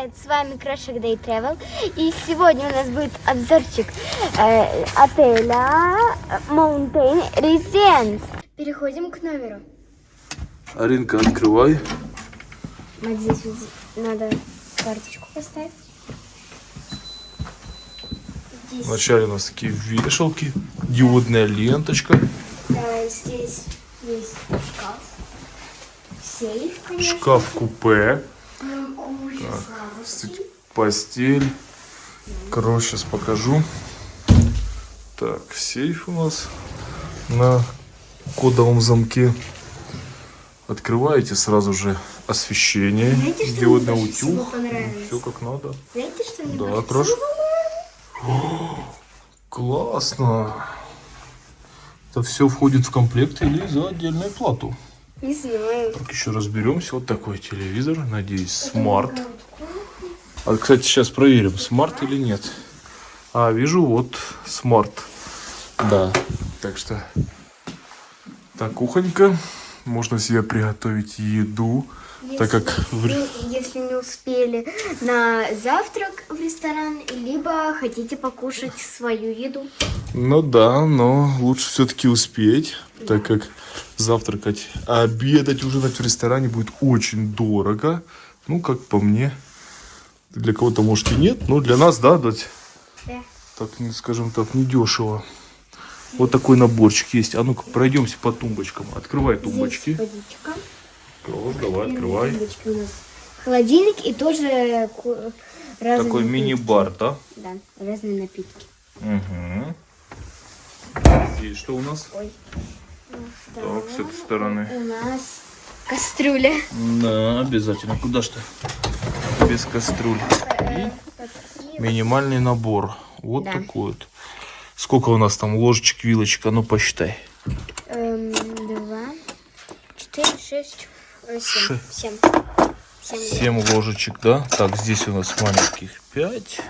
привет! С вами Крошек Day Travel. И сегодня у нас будет обзорчик э, отеля Mountain Residence. Переходим к номеру. Аринка, открывай. Вот здесь вот надо карточку поставить. Здесь, Вначале у нас такие вешалки, диодная ленточка, да, здесь есть шкаф. Сейф, конечно. шкаф-купе, Ой, кстати, постель. Короче, сейчас покажу. Так, сейф у нас на кодовом замке. Открываете сразу же освещение, Знаете, что диодный утюг. Все как надо. Знаете, что мне Да, Крош. всего Классно. Это все входит в комплект или за отдельную плату. Не знаю. Так, еще разберемся. Вот такой телевизор. Надеюсь, smart. А, кстати, сейчас проверим, smart или нет. А, вижу, вот smart. Да. Так что, так, кухонька. Можно себе приготовить еду. Так как если не успели на завтрак в ресторан, либо хотите покушать свою еду. Ну да, но лучше все-таки успеть, так как завтракать, а обедать, ужинать в ресторане будет очень дорого. Ну, как по мне. Для кого-то, может, и нет, но для нас, да, дать, Да. так, скажем так, недешево. Вот такой наборчик есть. А ну-ка, пройдемся по тумбочкам. Открывай тумбочки. Здесь водичка. Класс, давай, открывай. Тумбочки у нас холодильник и тоже ку- разные Такой мини-бар, да? Да, разные напитки. Угу. Здесь что у нас? Ой. Так, с этой стороны. У нас кастрюля. Да, обязательно. Куда ты? Без кастрюль. И минимальный набор. Вот Да. такой вот. Сколько у нас там ложечек, вилочек? А ну посчитай. Эм, два, четыре, шесть, э, семь. Ше- Семь. Семь. Семь ложечек, да? Так, здесь у нас маленьких пять.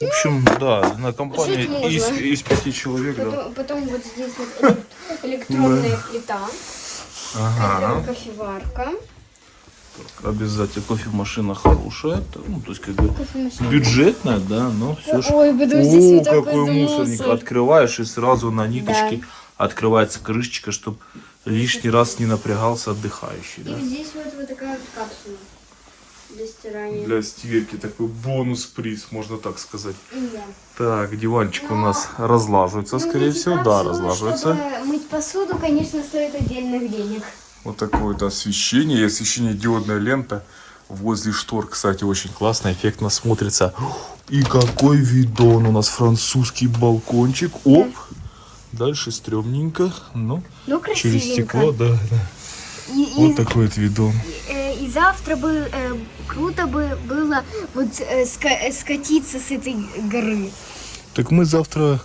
В общем, да, на компании из, из пяти человек, да. Потом, потом вот здесь вот эле- электронная плита, Ага. кофеварка. Обязательно кофемашина хорошая. Ну, то есть как бы бюджетная, да, но все же. Ой, потом здесь О, какой мусорник. мусор. Открываешь и сразу на ниточке Да. открывается крышечка, чтобы лишний раз не напрягался отдыхающий. И Да? здесь вот, вот такая вот капсула для стирания. Для стирки такой бонус-приз, можно так сказать. Да. Так, диванчик у нас разлаживается, Ну, скорее всего. Да, капсулы, разлаживается. Чтобы мыть посуду, конечно, стоит отдельных денег. Вот такое вот освещение. И освещение диодная лента возле штор, кстати, очень классно, эффектно смотрится. И какой видон у нас французский балкончик. Оп. Дальше стрёмненько, но Ну, через красивенько. стекло, да, да. И, и- Вот такой вот видон. э, и завтра бы э, круто бы было вот э, ска- э, скатиться с этой горы. Так мы завтра...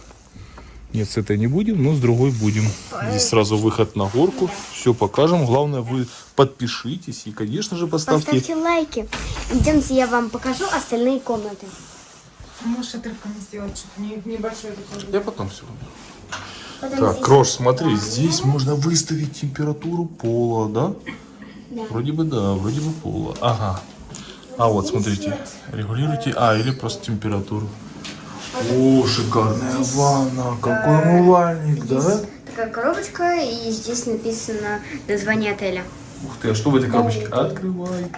Нет, с этой не будем, но с другой будем. Здесь сразу выход на горку. Все покажем. Главное, вы подпишитесь и, конечно же, поставьте... Поставьте лайки. Идемте, я вам покажу остальные комнаты. Можешь отрывками сделать что-то не- небольшое такое. Я потом все. Потом Так, здесь- Крош, смотри, здесь можно выставить температуру пола, да? Да. Вроде бы да, вроде бы пола. Ага. А вот, смотрите, регулируйте, а, или просто температуру. О, шикарная ванна, какой умывальник, да? Такая коробочка, и здесь написано название отеля. Ух ты, а что в этой коробочке? Открывай.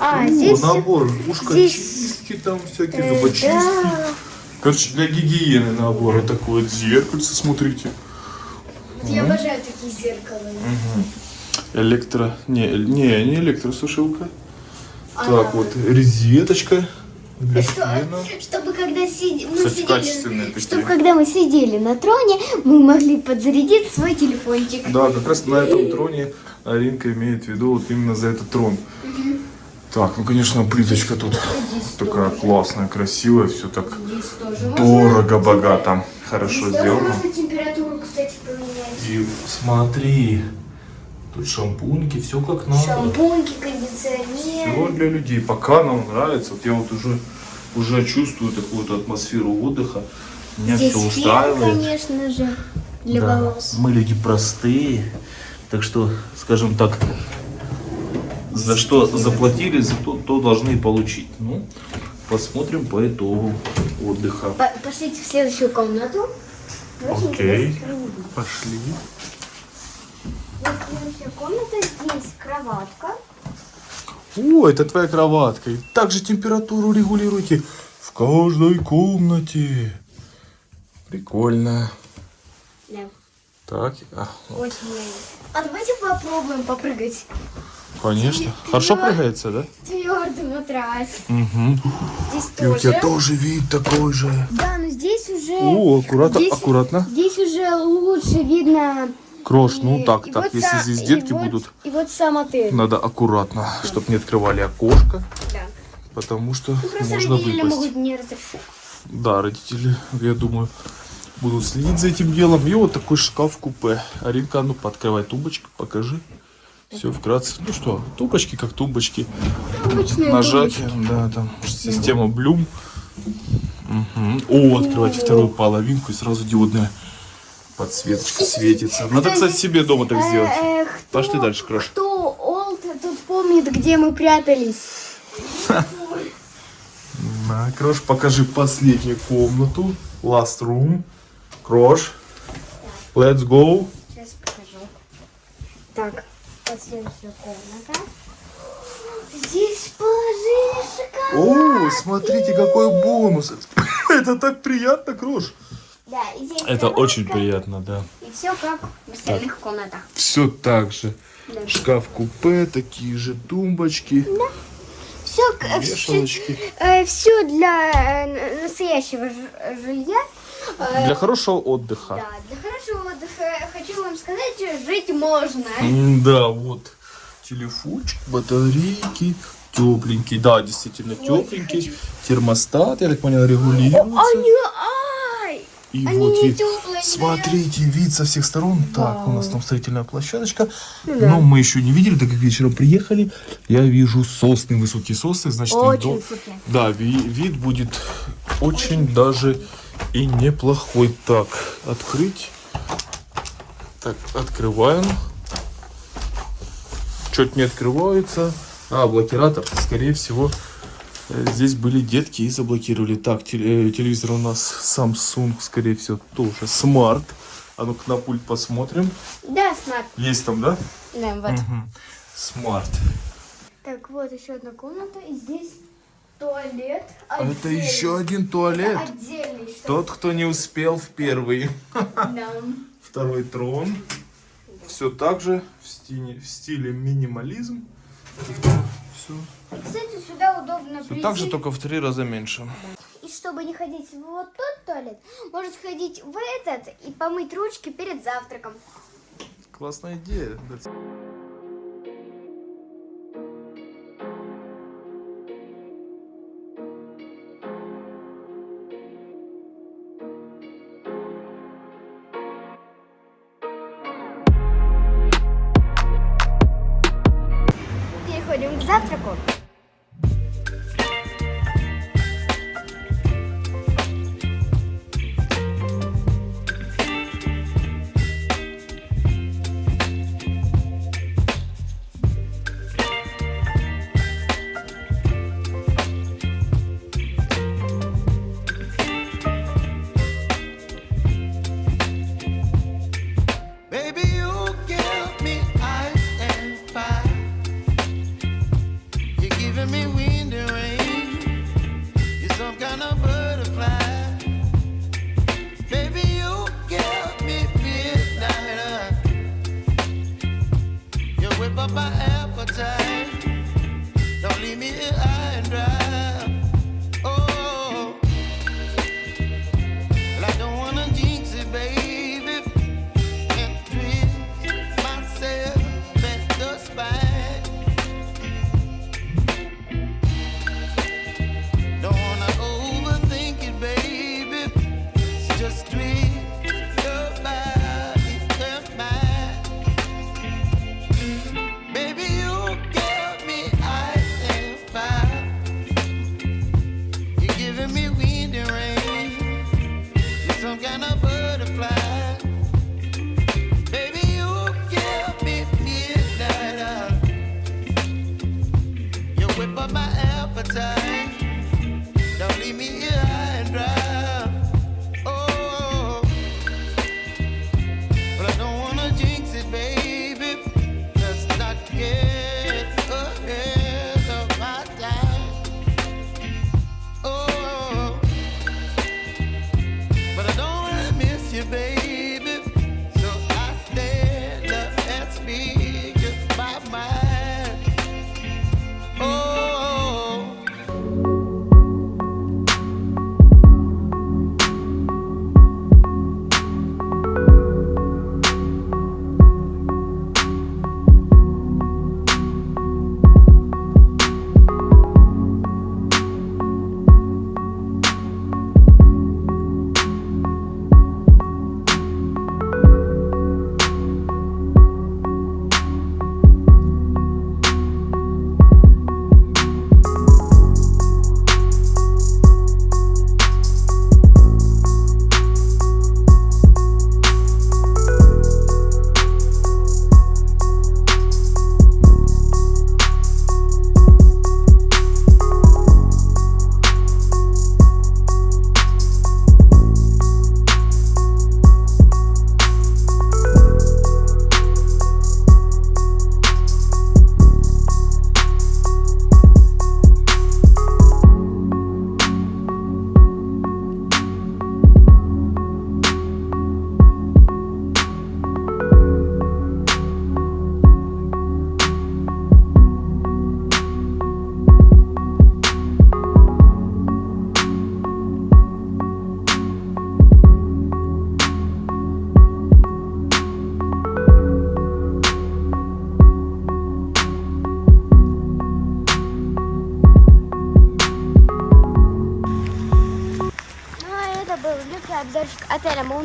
А, О, здесь... набор, ушко здесь, чистки там всякие, э, зубочистки. да. Короче, для гигиены набор. Вот такое вот зеркальце, смотрите. Я обожаю такие зеркала. Электро... Не, не, не электросушилка. А, Так, вот резеточка для Что, чтобы когда сиди- мы Кстати, сидели, чтобы когда мы сидели на троне, мы могли подзарядить свой телефончик. Да, как раз на этом троне Аринка имеет в виду вот именно за этот трон. Так, ну конечно, плиточка тут такая классная, красивая, все так Здесь тоже дорого, богато, хорошо здесь тоже сделано. кстати. И смотри, тут шампуньки, все как надо. Шампуньки, кондиционер. Всего для людей. Пока нам нравится. Вот я вот уже, уже чувствую такую вот атмосферу отдыха. Меня Здесь все фен, устраивает. конечно же, для Да, волос. Мы люди простые. Так что, скажем так, За что заплатили, за то, то должны получить. Ну, посмотрим по итогу отдыха. По- Пошлите в следующую комнату. Окей. Пошли. Вот следующая комната, здесь кроватка. О, это твоя кроватка. И также температуру регулируйте в каждой комнате. Прикольно. Да, Так, а, очень нравится. А давайте попробуем попрыгать. Конечно. Хорошо прыгается, да? Твердый матрас. Угу. Здесь И у тебя тоже. тоже вид такой же. Да, но здесь уже... О, аккуратно, здесь, аккуратно. Здесь уже лучше видно... Крош, ну и- так, и так, вот если здесь детки вот- будут, И вот сам отель. надо аккуратно, чтобы не открывали окошко, Да. потому что Ну, можно выпасть. могут не разрешить. Да, родители, я думаю, будут следить за этим делом. И вот такой шкаф-купе. Аринка, ну, пооткрывай тумбочку, покажи. Все вкратце. Ну что, тумбочки как тумбочки. Обычные Нажатие, да, там система Блюм. Мгм. О, открывайте вторую половинку и сразу диодная подсветочка светится. Надо, кстати, себе дома так сделать. Э, э, кто- Пошли дальше, Крош. Кто Олд тут помнит, где мы прятались? На, Крош, покажи последнюю комнату. Last room. Крош. Let's go. Так, вот следующая комната. Здесь положили шоколад. О, смотрите, какой бонус. Это так приятно, Крош. Да, и здесь Это кроватка, очень приятно, да. И все как в остальных комнатах. Все так же. Да. Шкаф-купе, такие же тумбочки, Все, вешалочки. все для э, настоящего жилья. Э, Для хорошего отдыха. Да, для хорошего вам сказать, что жить можно. Да, вот телефончик, батарейки, тепленький, да, действительно тепленький. Термостат, я так понял, регулируется. Они, ай! И они вот вид. теплые. Смотрите, вид со всех сторон. Так, у нас там строительная площадочка. Но мы еще не видели, так как вечером приехали. Я вижу сосны, высокие сосны, значит, Очень высокие. Да, ви- вид будет очень даже и неплохой. Так, открыть. Так, открываем. Чуть не открывается. А, блокиратор. Скорее всего, э, здесь были детки и заблокировали. Так, э, телевизор у нас Samsung, скорее всего, тоже smart. А ну-ка на пульт посмотрим. Да, smart. Есть там, да? Да, вот. Мгм. Smart. Так, вот еще одна комната. И здесь туалет. А Это отдельный. еще один туалет. Отдельный. что- Тот, кто не успел в первый. Да. Второй трон. Все так же в стиле, в стиле минимализм. Все. Кстати, сюда удобно прийти. так же, только в три раза меньше. И чтобы не ходить в вот тот туалет, можно сходить в этот и помыть ручки перед завтраком. Классная идея. street.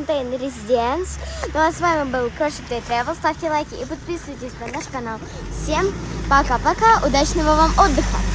Mountain Residence. Ну а с вами был Крошик Day Travel. Ставьте лайки и подписывайтесь на наш канал. Всем пока-пока, удачного вам отдыха!